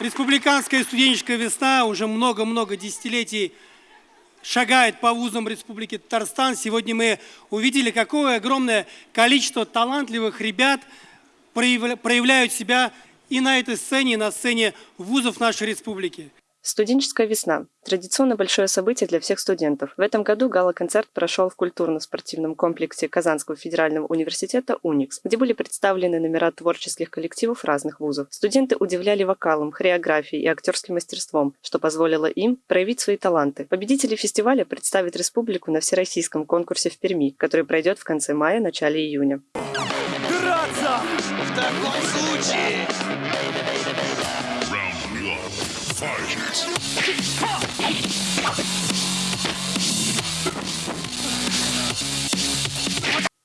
Республиканская студенческая весна уже много-много десятилетий шагает по вузам Республики Татарстан. Сегодня мы увидели, какое огромное количество талантливых ребят проявляют себя и на этой сцене, и на сцене вузов нашей республики. Студенческая весна – традиционно большое событие для всех студентов. В этом году гала-концерт прошел в культурно-спортивном комплексе Казанского федерального университета «Уникс», где были представлены номера творческих коллективов разных вузов. Студенты удивляли вокалом, хореографией и актерским мастерством, что позволило им проявить свои таланты. Победители фестиваля представят республику на всероссийском конкурсе в Перми, который пройдет в конце мая – начале июня. Драться! В таком случае fight.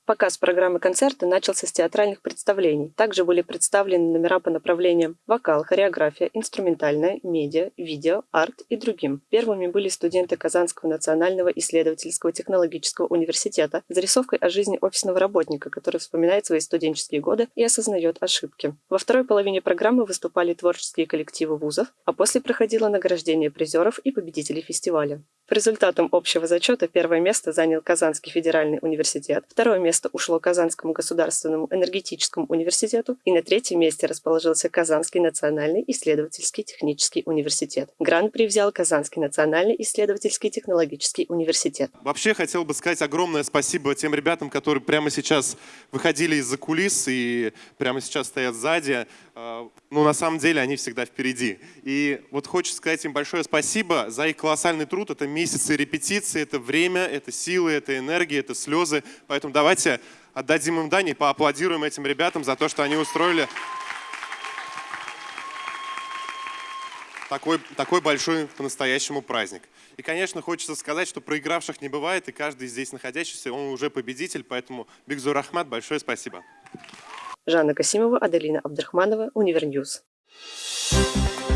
Показ программы концерта начался с театральных представлений. Также были представлены номера по направлениям вокал, хореография, инструментальная, медиа, видео, арт и другим. Первыми были студенты Казанского национального исследовательского технологического университета с зарисовкой о жизни офисного работника, который вспоминает свои студенческие годы и осознает ошибки. Во второй половине программы выступали творческие коллективы вузов, а после проходило награждение призеров и победителей фестиваля. По результатам общего зачета первое место занял Казанский федеральный университет, второе место ушло Казанскому государственному энергетическому университету и на третьем месте расположился Казанский национальный исследовательский технический университет. Гран-при взял Казанский национальный исследовательский технологический университет. Вообще хотел бы сказать огромное спасибо тем ребятам, которые прямо сейчас выходили из-за кулис и прямо сейчас стоят сзади. А, ну, на самом деле, они всегда впереди. И вот хочется сказать им большое спасибо за их колоссальный труд. Это месяцы репетиции, это время, это силы, это энергия, это слезы. Поэтому давайте отдадим им дань и поаплодируем этим ребятам за то, что они устроили такой, такой большой по-настоящему праздник. И, конечно, хочется сказать, что проигравших не бывает, и каждый здесь находящийся, он уже победитель, поэтому Бигзур Ахмад, большое спасибо. Жанна Касимова, Аделина Абдрахманова, Univer News. Thank